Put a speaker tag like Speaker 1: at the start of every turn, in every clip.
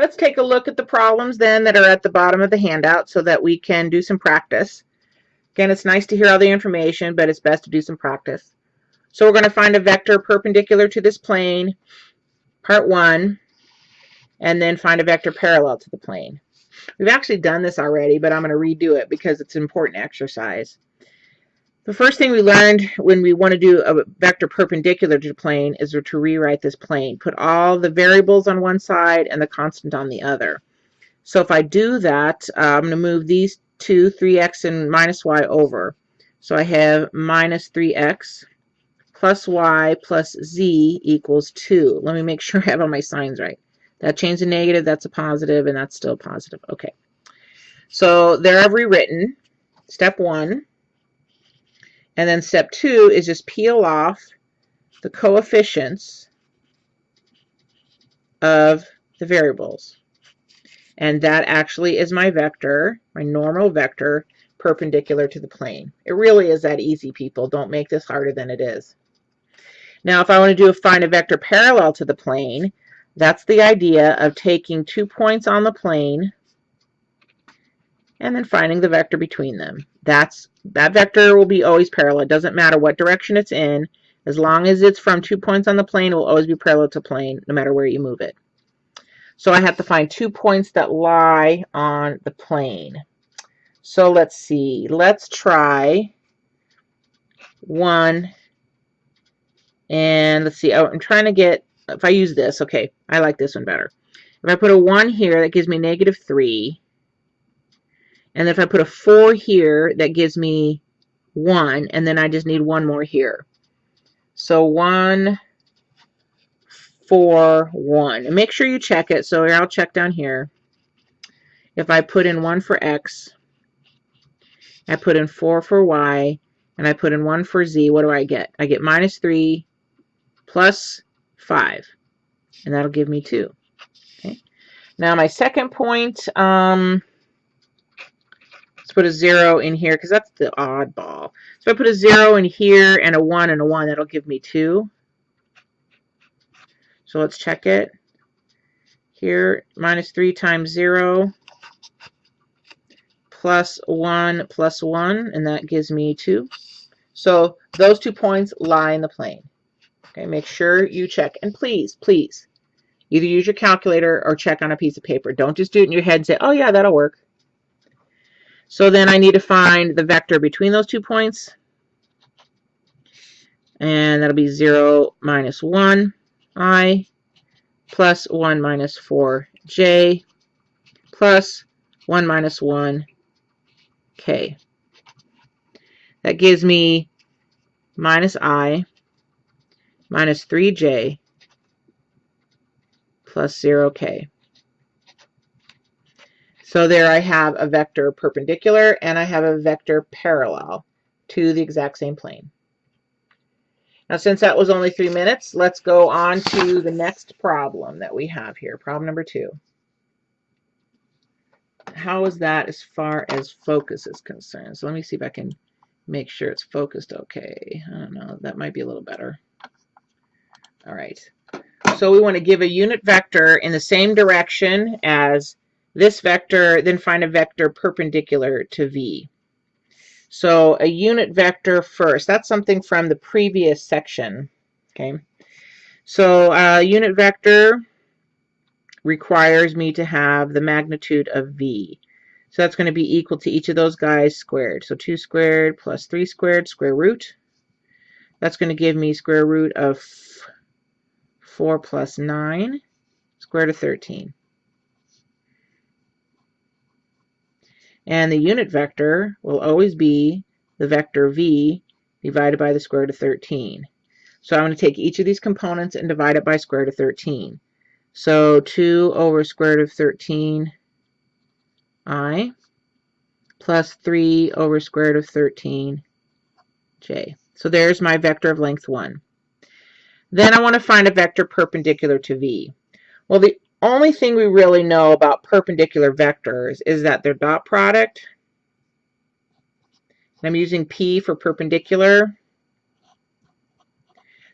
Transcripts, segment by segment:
Speaker 1: Let's take a look at the problems then that are at the bottom of the handout so that we can do some practice. Again, it's nice to hear all the information, but it's best to do some practice. So we're going to find a vector perpendicular to this plane, part one, and then find a vector parallel to the plane. We've actually done this already, but I'm going to redo it because it's an important exercise. The first thing we learned when we want to do a vector perpendicular to the plane is to rewrite this plane. Put all the variables on one side and the constant on the other. So if I do that, uh, I'm going to move these two, 3x and minus y over. So I have minus 3x plus y plus z equals 2. Let me make sure I have all my signs right. That changed to negative, that's a positive, and that's still positive. Okay. So there I've rewritten step 1. And then step two is just peel off the coefficients of the variables. And that actually is my vector, my normal vector, perpendicular to the plane. It really is that easy, people. Don't make this harder than it is. Now, if I want to do a find a vector parallel to the plane, that's the idea of taking two points on the plane and then finding the vector between them. That's That vector will be always parallel. It doesn't matter what direction it's in. As long as it's from two points on the plane, it will always be parallel to plane, no matter where you move it. So I have to find two points that lie on the plane. So let's see. Let's try one. And let's see. Oh, I'm trying to get, if I use this, okay, I like this one better. If I put a 1 here, that gives me negative 3. And if I put a 4 here, that gives me 1. And then I just need one more here. So 1, 4, 1. And make sure you check it. So I'll check down here. If I put in 1 for x, I put in 4 for y, and I put in 1 for z, what do I get? I get minus 3 plus 5. And that'll give me 2. Okay. Now my second point, um, Let's put a zero in here because that's the oddball. So I put a zero in here and a one and a one. That'll give me two. So let's check it. Here, minus three times zero plus one plus one, and that gives me two. So those two points lie in the plane. Okay, make sure you check. And please, please, either use your calculator or check on a piece of paper. Don't just do it in your head and say, oh yeah, that'll work. So then I need to find the vector between those two points. And that'll be 0 minus 1 i plus 1 minus 4 j plus 1 minus 1 k. That gives me minus i minus 3j plus 0k. So there I have a vector perpendicular and I have a vector parallel to the exact same plane. Now since that was only three minutes, let's go on to the next problem that we have here, problem number two. How is that as far as focus is concerned? So let me see if I can make sure it's focused okay. I don't know, that might be a little better. All right. So we want to give a unit vector in the same direction as this vector, then find a vector perpendicular to V. So a unit vector first. That's something from the previous section. Okay. So a unit vector requires me to have the magnitude of V. So that's going to be equal to each of those guys squared. So 2 squared plus 3 squared, square root. That's going to give me square root of 4 plus 9, square root of 13. And the unit vector will always be the vector v divided by the square root of 13. So I'm going to take each of these components and divide it by square root of 13. So 2 over square root of 13 i plus 3 over square root of 13 j. So there's my vector of length 1. Then I want to find a vector perpendicular to v. Well, the only thing we really know about perpendicular vectors is that their dot product, I'm using P for perpendicular,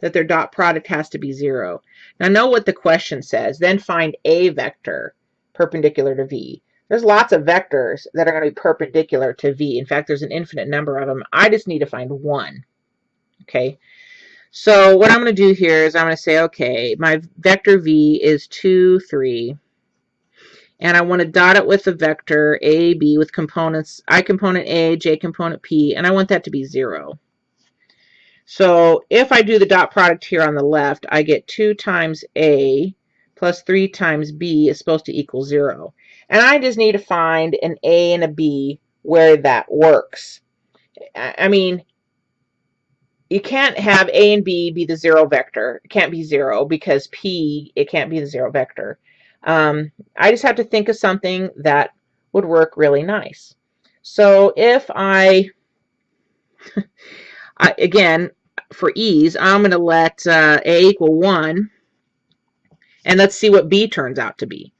Speaker 1: that their dot product has to be zero. Now know what the question says. Then find a vector perpendicular to V. There's lots of vectors that are going to be perpendicular to V. In fact, there's an infinite number of them. I just need to find one. Okay. So what I'm going to do here is I'm going to say, okay, my vector V is 2, 3. And I want to dot it with the vector A, B with components, I component A, J component P, and I want that to be 0. So if I do the dot product here on the left, I get 2 times A plus 3 times B is supposed to equal 0. And I just need to find an A and a B where that works. I mean, you can't have A and B be the zero vector. It can't be zero because P, it can't be the zero vector. Um, I just have to think of something that would work really nice. So if I, I again, for ease, I'm going to let uh, A equal 1, and let's see what B turns out to be.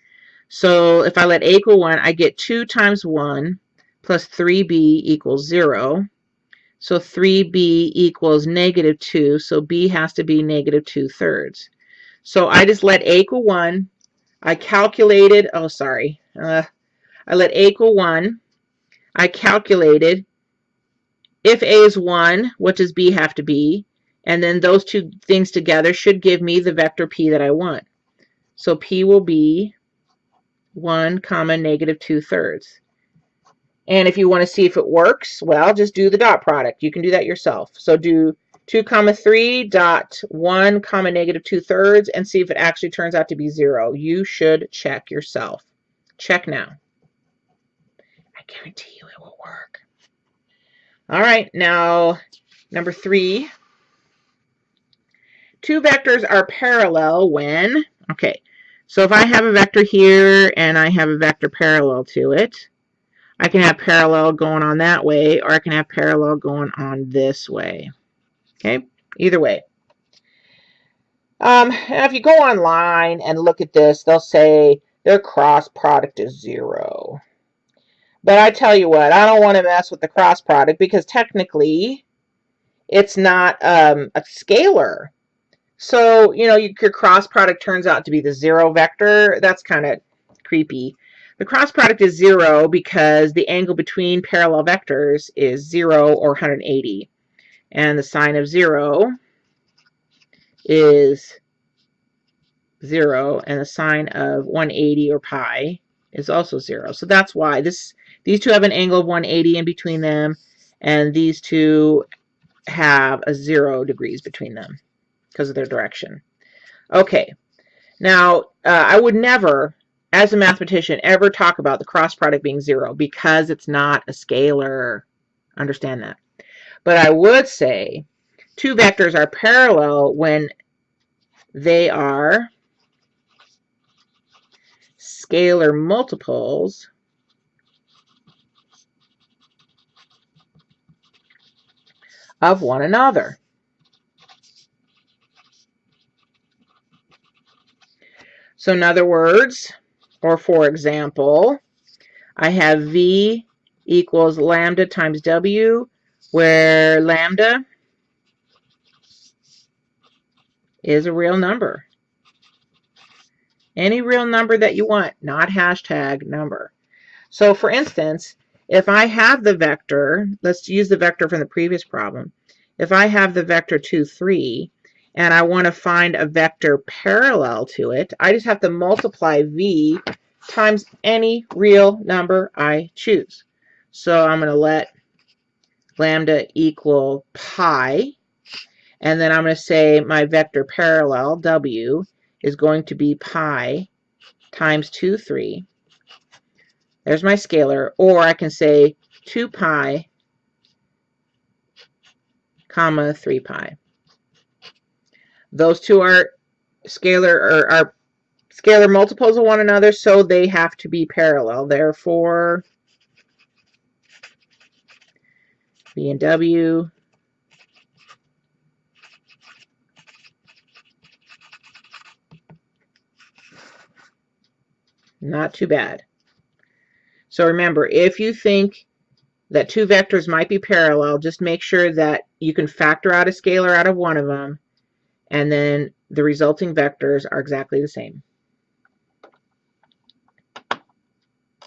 Speaker 1: So if I let A equal 1, I get 2 times 1 plus 3B equals 0. So 3b equals negative 2, so b has to be negative 2 thirds. So I just let a equal 1. I calculated, oh sorry, uh, I let a equal 1. I calculated if a is 1, what does b have to be? And then those two things together should give me the vector p that I want. So p will be 1 comma negative 2 thirds. And if you want to see if it works, well, just do the dot product. You can do that yourself. So do 2 comma 3 dot 1 comma negative 2 thirds and see if it actually turns out to be 0. You should check yourself. Check now. I guarantee you it will work. All right, now number 3. Two vectors are parallel when, okay, so if I have a vector here and I have a vector parallel to it, I can have parallel going on that way, or I can have parallel going on this way. Okay, either way. Um, now if you go online and look at this, they'll say their cross product is zero. But I tell you what, I don't want to mess with the cross product because technically it's not um, a scalar. So, you know, your cross product turns out to be the zero vector. That's kind of creepy. The cross product is zero because the angle between parallel vectors is zero or 180. And the sine of zero is zero, and the sine of 180 or pi is also zero. So that's why this these two have an angle of 180 in between them, and these two have a zero degrees between them because of their direction. Okay, now uh, I would never as a mathematician, ever talk about the cross product being zero because it's not a scalar. Understand that. But I would say two vectors are parallel when they are scalar multiples of one another. So in other words, or for example, I have V equals lambda times W, where lambda is a real number. Any real number that you want, not hashtag number. So for instance, if I have the vector, let's use the vector from the previous problem. If I have the vector 2, 3, and I want to find a vector parallel to it, I just have to multiply v times any real number I choose. So I'm going to let lambda equal pi, and then I'm going to say my vector parallel, w, is going to be pi times 2, 3. There's my scalar, or I can say 2 pi comma 3 pi. Those two are scalar or are scalar multiples of one another, so they have to be parallel. Therefore, B and W not too bad. So remember, if you think that two vectors might be parallel, just make sure that you can factor out a scalar out of one of them and then the resulting vectors are exactly the same.